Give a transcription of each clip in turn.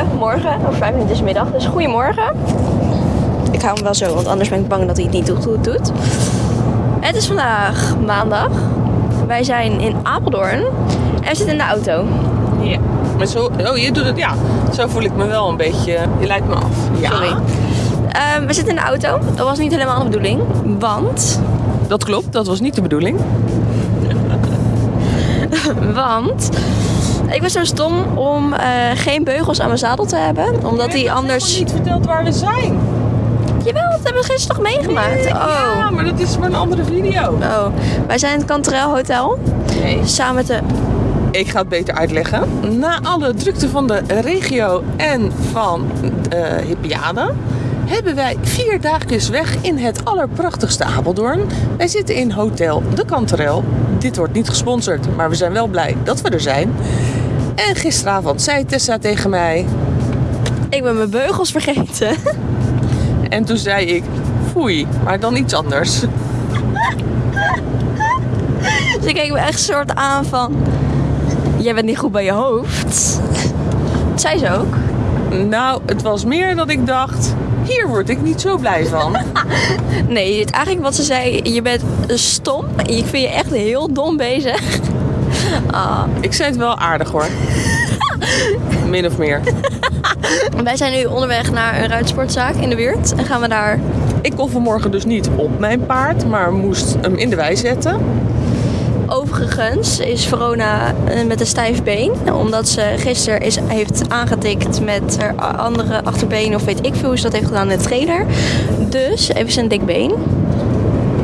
Goedemorgen, of vijf minuten is middag, dus goedemorgen. Ik hou hem wel zo, want anders ben ik bang dat hij het niet goed doet. Het is vandaag maandag. Wij zijn in Apeldoorn en we zitten in de auto. Ja. Maar zo, oh, je doet het, ja. Zo voel ik me wel een beetje. Je leidt me af. Ja. Sorry. Ehm, we zitten in de auto. Dat was niet helemaal de bedoeling, want... Dat klopt, dat was niet de bedoeling. Want ik was zo stom om eh, geen beugels aan mijn zadel te hebben. Omdat die anders... niet verteld waar we zijn. Jawel, dat hebben we gisteren toch meegemaakt? Oh. Ja, maar dat is maar een andere video. Oh, wij zijn in het Canterel Hotel. Nee. Samen met de... Ik ga het beter uitleggen. Na alle drukte van de regio en van Hippiade hebben wij vier dagjes weg in het allerprachtigste Apeldoorn. Wij zitten in Hotel de Canterel. Dit wordt niet gesponsord, maar we zijn wel blij dat we er zijn. En gisteravond zei Tessa tegen mij... Ik ben mijn beugels vergeten. En toen zei ik, foei, maar dan iets anders. Ze keek me echt soort aan van... Jij bent niet goed bij je hoofd. Dat zei ze ook. Nou, het was meer dat ik dacht, hier word ik niet zo blij van. Nee, eigenlijk wat ze zei, je bent stom. Ik vind je echt heel dom bezig. Ah. Ik zei het wel aardig hoor. Min of meer. Wij zijn nu onderweg naar een ruitsportzaak in de buurt. En gaan we daar... Ik kon vanmorgen dus niet op mijn paard, maar moest hem in de wei zetten. Overigens is Verona eh, met een stijf been. Omdat ze gisteren is, heeft aangetikt met haar andere achterbeen. Of weet ik veel hoe ze dat heeft gedaan in de trailer. Dus heeft ze een dik been.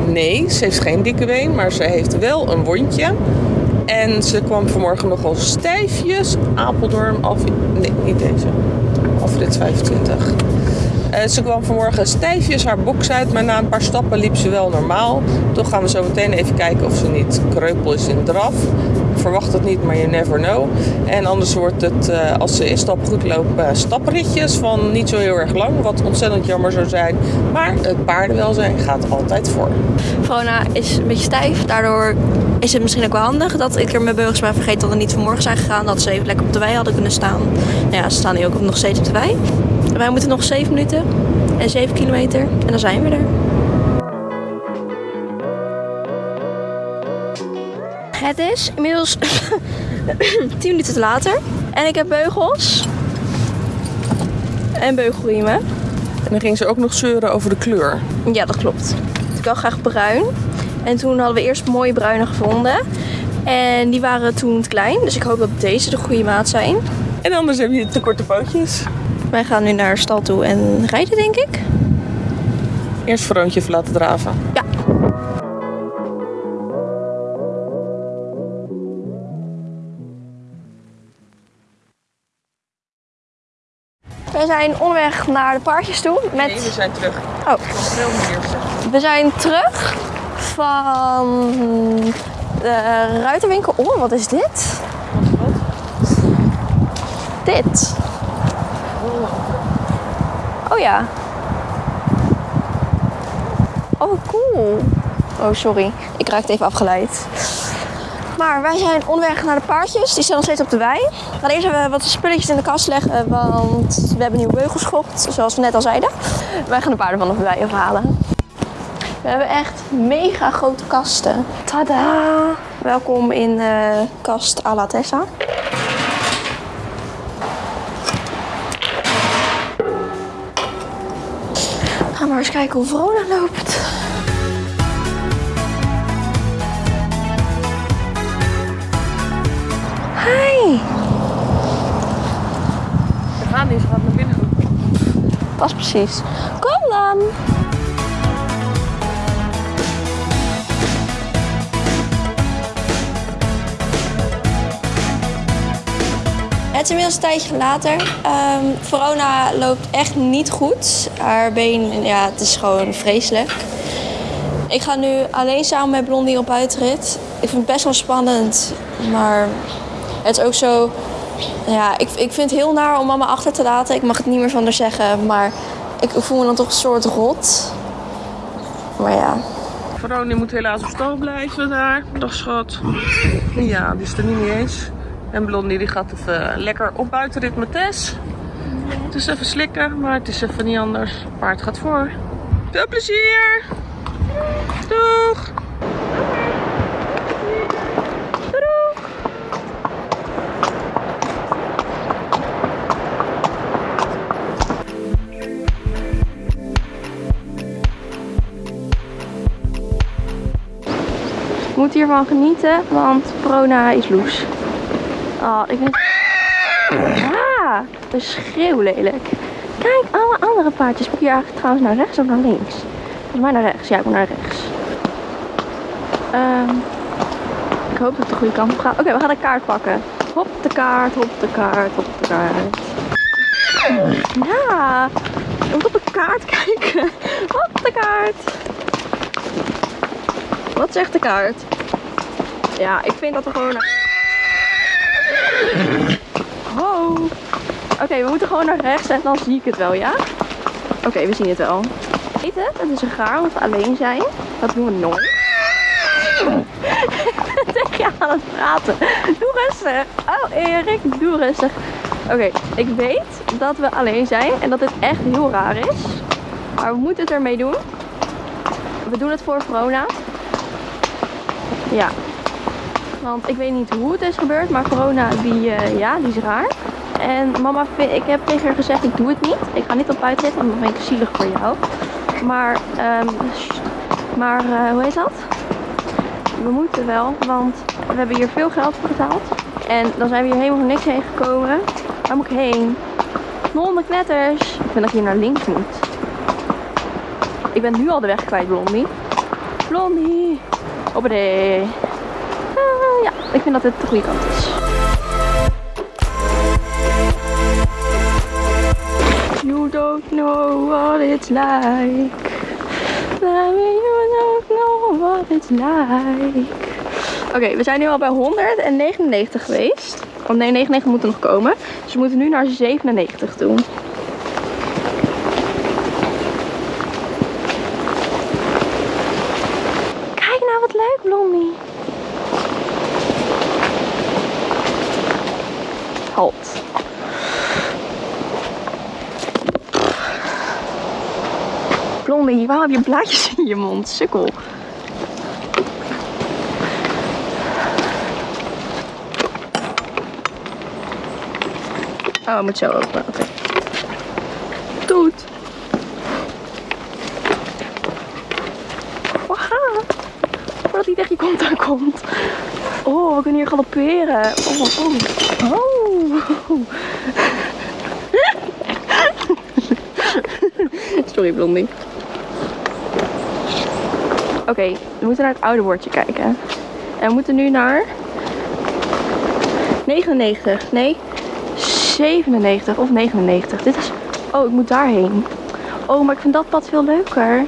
Nee, ze heeft geen dikke been, maar ze heeft wel een wondje. En ze kwam vanmorgen nogal stijfjes Apeldoorn af. Nee, niet deze. Afrit 25. Eh, ze kwam vanmorgen stijfjes haar box uit, maar na een paar stappen liep ze wel normaal. Toch gaan we zo meteen even kijken of ze niet kreupel is in draf. Verwacht het niet, maar you never know. En anders wordt het, eh, als ze in stap goed loopt, eh, stapritjes van niet zo heel erg lang. Wat ontzettend jammer zou zijn. Maar het paardenwelzijn gaat altijd voor. Verona is een beetje stijf. Daardoor is het misschien ook wel handig dat ik er mijn beugels ben vergeten dat we niet vanmorgen zijn gegaan. Dat ze even lekker op de wei hadden kunnen staan. Nou ja, ze staan nu ook nog steeds op de wei. Wij moeten nog 7 minuten en 7 kilometer en dan zijn we er. Het is inmiddels 10 minuten later en ik heb beugels en beugelriemen. En dan ging ze ook nog zeuren over de kleur. Ja, dat klopt. Ik wil graag bruin. En toen hadden we eerst mooie bruine gevonden. En die waren toen te klein. Dus ik hoop dat deze de goede maat zijn. En anders heb je te korte pootjes. Wij gaan nu naar de stal toe en rijden, denk ik. Eerst Veroontje even laten draven. We zijn onderweg naar de paardjes toe. Met... Nee, we zijn terug. Oh, we zijn terug van de ruitenwinkel. Oh, wat is dit? Dit. Oh ja. Oh, cool. Oh, sorry. Ik raakte even afgeleid. Maar wij zijn onderweg naar de paardjes. Die staan nog steeds op de wei. We gaan eerst even wat spulletjes in de kast leggen. Want we hebben nieuwe beugels gekocht. Zoals we net al zeiden. Wij gaan de paarden van de wei afhalen. We hebben echt mega grote kasten. Tada! Welkom in eh kast à la. Gaan maar eens kijken hoe Verona loopt. Niet, ze gaat naar binnen. Pas precies. Kom dan! Het is inmiddels een tijdje later. Ehm, Verona loopt echt niet goed. Haar been, ja, het is gewoon vreselijk. Ik ga nu alleen samen met Blondie op uitrit. Ik vind het best wel spannend, maar het is ook zo... Ja, ik, ik vind het heel naar om mama achter te laten. Ik mag het niet meer van haar zeggen, maar ik voel me dan toch een soort rot. Maar ja, Veronie moet helaas op stal blijven daar. Dag schat. Ja, die is er niet eens. En Blondie die gaat even lekker op buitenrit met Tess. Het is even slikken, maar het is even niet anders. Paard gaat voor. Veel plezier! Doeg! Moet hiervan genieten, want corona is loes. Oh, ik vind Ja, dat is schreeuwlelijk. Kijk, alle andere paardjes. Moet je eigenlijk trouwens naar rechts of naar links? Volgens mij naar rechts. Ja, ik moet naar rechts. Ehm, ik hoop dat het de goede kant op gaat. Oké, we gaan de kaart pakken. Hop de kaart, hop de kaart, hop de kaart. Ja, je moet op de kaart kijken. Hop de kaart. Wat zegt de kaart? Ja, ik vind dat we gewoon... Oh. Oké, we moeten gewoon naar rechts en dan zie ik het wel, ja? Oké, we zien het wel. Weet het? Het is een gaar we alleen zijn. Dat doen we nooit. Tegen je aan het praten. Doe rustig. Oh, Erik, doe rustig. Oké, ik weet dat we alleen zijn en dat dit echt heel raar is. Maar we moeten het ermee doen. We doen het voor corona. Ja. Want ik weet niet hoe het is gebeurd, maar corona, die, eh, ja, die is raar. En mama, ik heb tegen haar gezegd, ik doe het niet. Ik ga niet op buiten zitten, want dan ben ik zielig voor jou. Maar, ehm, maar eh, hoe heet dat? We moeten wel, want we hebben hier veel geld voor betaald. En dan zijn we hier helemaal niks heen gekomen. Waar moet ik heen? Blonde knetters. Ik vind dat hier naar links moet. Ik ben nu al de weg kwijt, Blondie. Blondie. Hoppatee. Ah, ja, ik vind dat dit de goede kant is. You don't know what it's like. You don't know what it's like. Oké, we zijn nu al bij 199 geweest. Oh nee, 99 moeten nog komen. Dus we moeten nu naar 97 toe. Kijk nou wat leuk, Blondie. Halt. Blondie, waarom heb je blaadjes in je mond? Sukkel. Oh, moet zo open. Oké. Toet. Waha. Voordat hij tegen je kont aankomt. Oh, we kunnen hier galopperen. Oh, oh. oh. Sorry, Blondie. Oké, we moeten naar het oude woordje kijken. En we moeten nu naar 99. Nee, 97 of 99. Dit is. Oh, ik moet daarheen. Oh, maar ik vind dat pad veel leuker.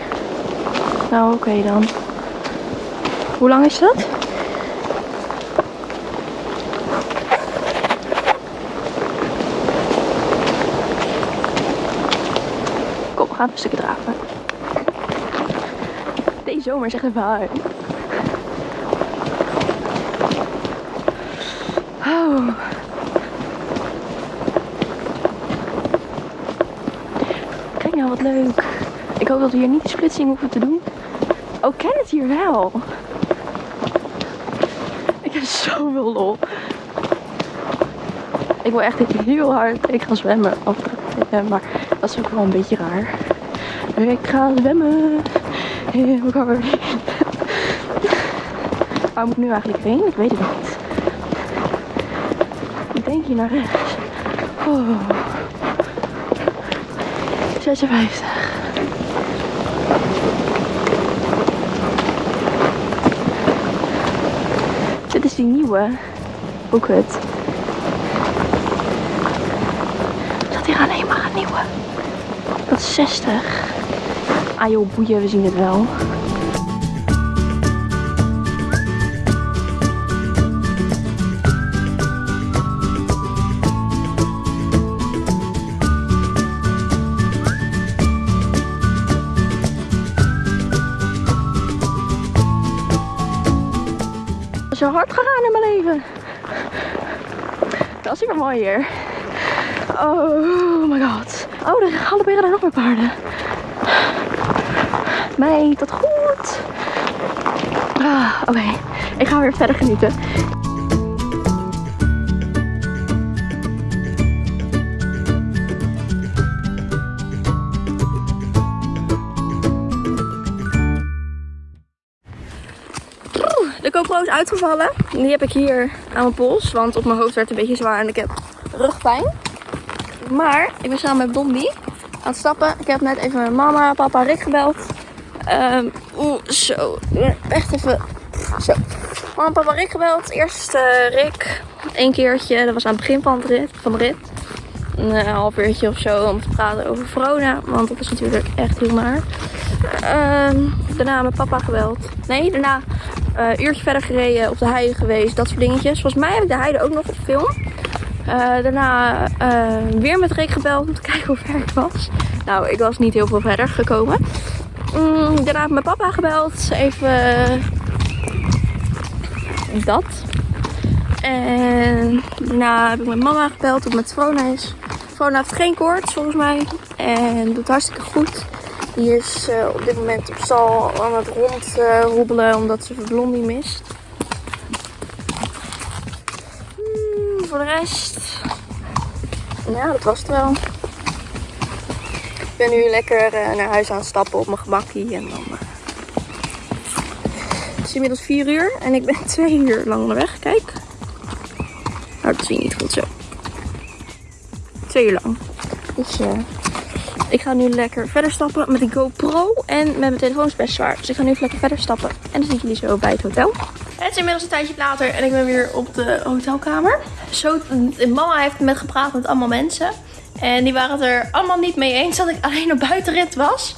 Nou, oké dan. Hoe lang is dat? Kom, we gaan een stukje zomer is echt even hard. Oh. Kijk nou wat leuk. Ik hoop dat we hier niet de splitsing hoeven te doen. Oh, ken het hier wel. Ik heb zoveel lol. Ik wil echt heel hard. Ik ga zwemmen. Eh, maar dat is ook wel een beetje raar. Ik ga zwemmen. Heel hard. Waar moet ik nu eigenlijk heen? Ik weet het niet. Ik denk hier naar rechts. Oh. 56. Dit is die nieuwe. Hoe kut. Zat hier alleen maar een nieuwe. Dat is 60. Ah joh, boeien, we zien het wel. zo hard gegaan in mijn leven. Dat is super mooi hier. Oh. Oh my god. Oh, er galopperen er nog meer paarden. Meid, dat goed. Ah, Oké, ik ga weer verder genieten. De GoPro is uitgevallen. Die heb ik hier aan mijn pols, want op mijn hoofd werd het een beetje zwaar en ik heb rugpijn. Maar ik ben samen met Blondie aan het stappen. Ik heb net even mijn mama, papa, Rick gebeld. Ehm Oeh, zo. Echt even. Zo. Mama, papa, Rick gebeld. Eerst eh, Rick. Eén keertje. Dat was aan het begin van, rit, van de rit. Een eh, half uurtje of zo om te praten over Verona. Want dat is natuurlijk echt heel naar. Ehm, daarna met papa gebeld. Nee, daarna eh, een uurtje verder gereden. Op de heide geweest. Dat soort dingetjes. Volgens mij heb ik de heide ook nog op film. Eh, daarna eh, weer met Rick gebeld om te kijken hoe ver ik was. Nou, ik was niet heel veel verder gekomen. Mm, daarna heb ik mijn papa gebeld. Even eh, dat. En daarna heb ik mijn mama gebeld het met Vrona is. Vrona heeft geen koorts volgens mij. En doet hartstikke goed. Die is eh, op dit moment op stal aan het rondroebelen omdat ze Blondie mist. Hmm, voor de rest. Ja, dat was het wel. Ik ben nu lekker eh, naar huis aan het stappen op mijn gemakkie. En dan, eh, Het is inmiddels 4 uur en ik ben 2 uur lang onderweg. Kijk. Nou, dat zie je niet goed zo. 2 uur lang. Dus eh, ik ga nu lekker verder stappen met de GoPro. En met mijn telefoon is best zwaar. Dus ik ga nu even lekker verder stappen. En dan zie ik jullie zo bij het hotel. Het is inmiddels een tijdje later en ik ben weer op de hotelkamer. Zo, mama heeft met gepraat met allemaal mensen. En die waren het er allemaal niet mee eens dat ik alleen op buitenrit was.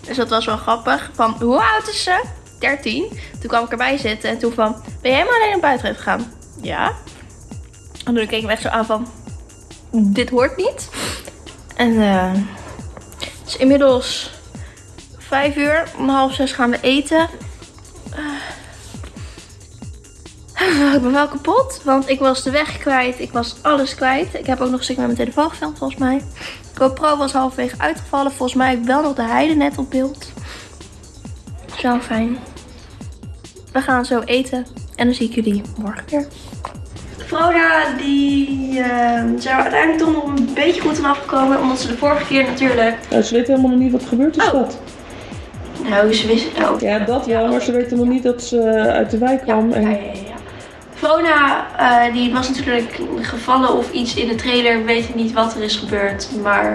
Dus dat was wel grappig. Van, hoe oud is ze? 13. Toen kwam ik erbij zitten en toen van, ben jij helemaal alleen op buitenrit gegaan? Ja. En toen keek ik me echt zo aan van, dit hoort niet. En eh, het is inmiddels vijf uur. Om half zes gaan we eten. Ik ben wel kapot, want ik was de weg kwijt. Ik was alles kwijt. Ik heb ook nog een stukje met mijn telefoon gefilmd volgens mij. GoPro was halverwege uitgevallen. Volgens mij heb ik wel nog de heide net op beeld. Zo fijn. We gaan zo eten. En dan zie ik jullie morgen weer. Froda, die uh, zijn er uiteindelijk toch nog een beetje goed aan afgekomen. Omdat ze de vorige keer natuurlijk... Nou, ze weten helemaal nog niet wat er gebeurd is, Oh. schat. Nou, ze wisten... Oh. Ja, dat wel, maar ze weten nog niet dat ze uit de wijk Ja, kwam. ja, En... Vrona, eh, die was natuurlijk gevallen of iets in de trailer. We weten niet wat er is gebeurd. Maar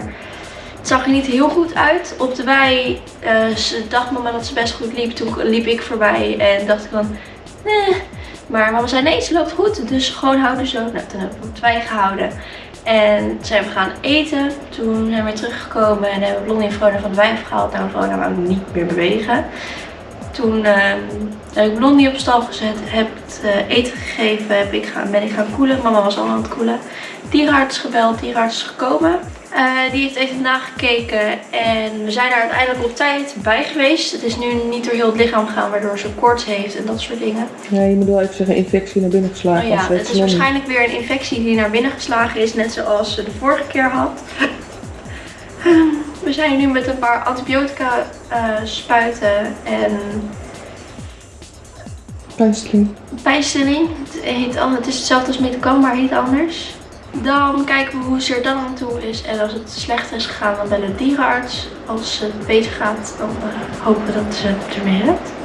het zag er niet heel goed uit. Op de wei, eh, ze dacht mama dat ze best goed liep. Toen liep ik voorbij en dacht ik van, nee. Maar mama zei, nee, ze loopt goed. Dus gewoon houden zo. Nou, toen hebben we op de wei gehouden. En zijn we gaan eten. Toen zijn we weer teruggekomen en hebben Blondie en Vrona van de wei afgehaald. Nou, Vrona wou niet meer bewegen. Toen ehm, heb ik Blondie op stal gezet, heb het eh, eten gegeven, heb ik gaan, ben ik gaan koelen. Mama was al aan het koelen. Dierenarts gebeld, dierenarts is gekomen. Eh, die heeft even nagekeken en we zijn er uiteindelijk op tijd bij geweest. Het is nu niet door heel het lichaam gegaan, waardoor ze koorts heeft en dat soort dingen. Ja, je moet wel even zeggen infectie naar binnen geslagen. Oh ja, het ze is waarschijnlijk weer een infectie die naar binnen geslagen is, net zoals ze de vorige keer had. We zijn nu met een paar antibiotica eh, spuiten en Pijnstilling. pijnstilling. Het, heet, het is hetzelfde als metacam, maar heet anders. Dan kijken we hoe ze er dan aan toe is. En als het slechter is gegaan, dan bellen de dierenarts. Als het beter gaat, dan eh, hopen we dat ze het ermee redt.